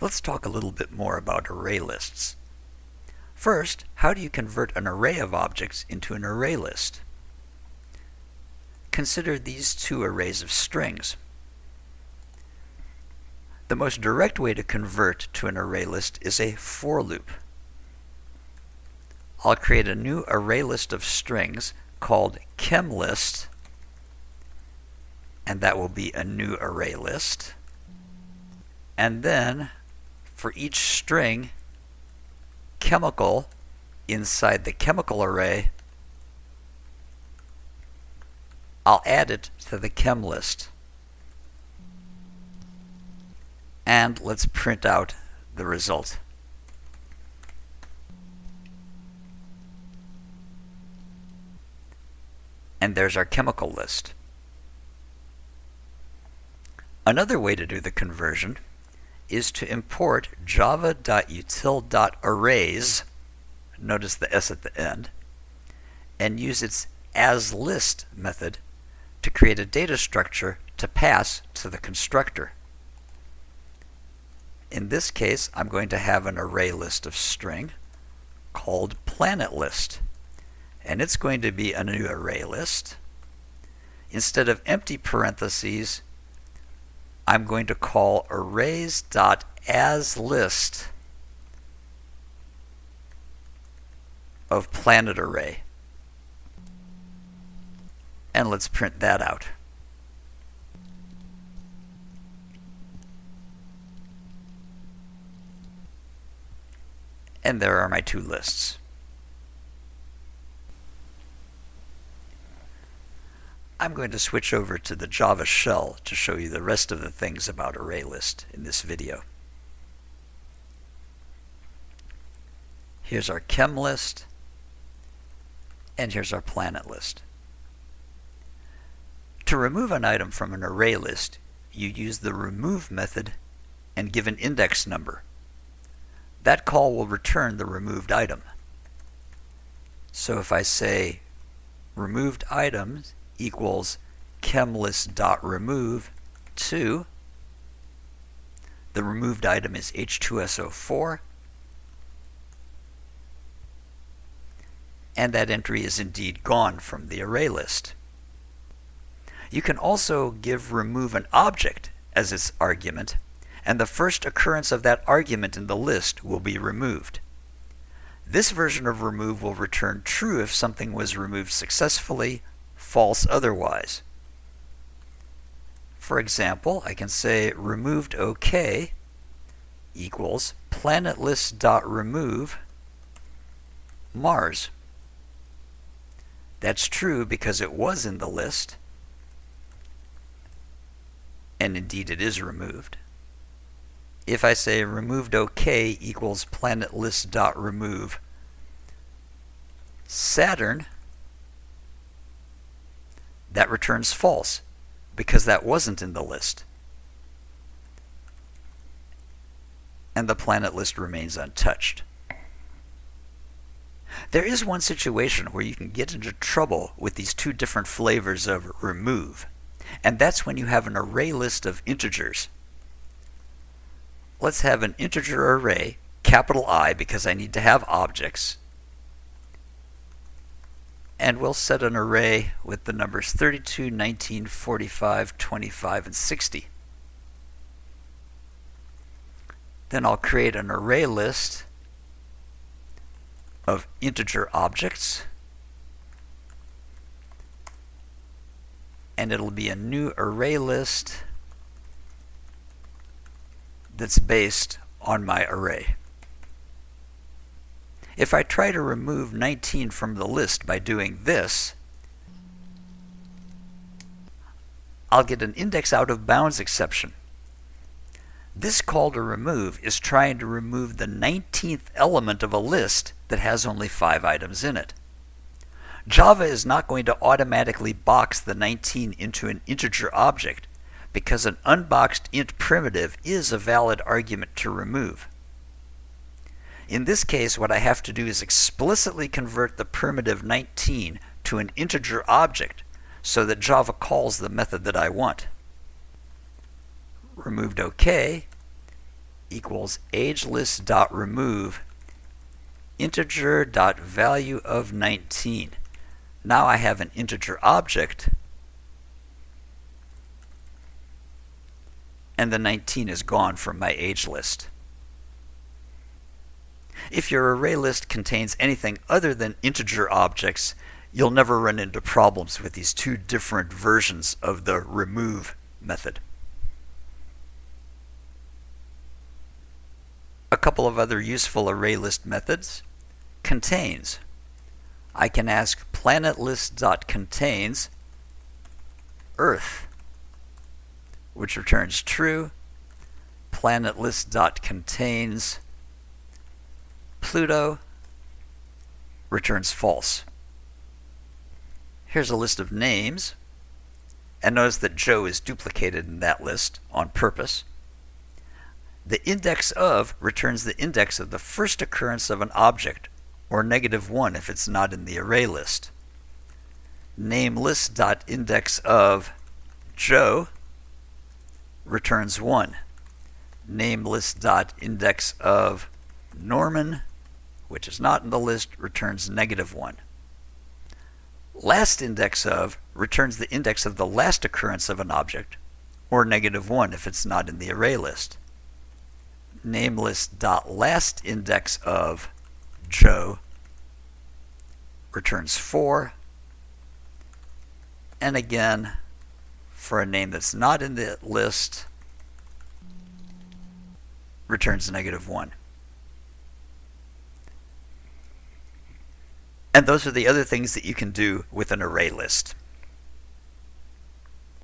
Let's talk a little bit more about array lists. First, how do you convert an array of objects into an array list? Consider these two arrays of strings. The most direct way to convert to an array list is a for loop. I'll create a new array list of strings called chemlist, and that will be a new array list. And then, for each string, chemical inside the chemical array, I'll add it to the chem list. And let's print out the result. And there's our chemical list. Another way to do the conversion is to import java.util.arrays, notice the S at the end, and use its asList method to create a data structure to pass to the constructor. In this case, I'm going to have an array list of string called planet list. And it's going to be a new array list. Instead of empty parentheses, I'm going to call arrays.asList of planet array. And let's print that out. And there are my two lists. I'm going to switch over to the Java shell to show you the rest of the things about ArrayList in this video. Here's our chem list, and here's our planet list. To remove an item from an array list, you use the remove method and give an index number. That call will return the removed item. So if I say removed items equals chemlist.remove 2, the removed item is H2SO4, and that entry is indeed gone from the array list. You can also give remove an object as its argument, and the first occurrence of that argument in the list will be removed. This version of remove will return true if something was removed successfully, false otherwise. For example, I can say removed OK equals planetlist.remove Mars. That's true because it was in the list, and indeed it is removed. If I say removed OK equals planetlist.remove Saturn, that returns false because that wasn't in the list. And the planet list remains untouched. There is one situation where you can get into trouble with these two different flavors of remove and that's when you have an array list of integers. Let's have an integer array, capital I because I need to have objects. And we'll set an array with the numbers 32, 19, 45, 25, and 60. Then I'll create an array list of integer objects. and it'll be a new array list that's based on my array. If I try to remove 19 from the list by doing this, I'll get an index out of bounds exception. This call to remove is trying to remove the 19th element of a list that has only 5 items in it. Java is not going to automatically box the 19 into an integer object because an unboxed int primitive is a valid argument to remove. In this case, what I have to do is explicitly convert the primitive 19 to an integer object so that Java calls the method that I want. Removed OK equals agelist.remove integer.value of 19. Now I have an integer object and the 19 is gone from my age list. If your array list contains anything other than integer objects, you'll never run into problems with these two different versions of the remove method. A couple of other useful array list methods. Contains. I can ask planetlist.contains Earth, which returns true. Planetlist.contains Pluto returns false. Here's a list of names. And notice that Joe is duplicated in that list on purpose. The index of returns the index of the first occurrence of an object, or negative 1 if it's not in the array list. Name list.index of Joe returns 1. Name list.index of Norman, which is not in the list, returns negative 1. Last index of returns the index of the last occurrence of an object, or negative 1 if it's not in the array list namelist.last index of Joe returns 4. And again, for a name that's not in the list, returns negative 1. And those are the other things that you can do with an array list.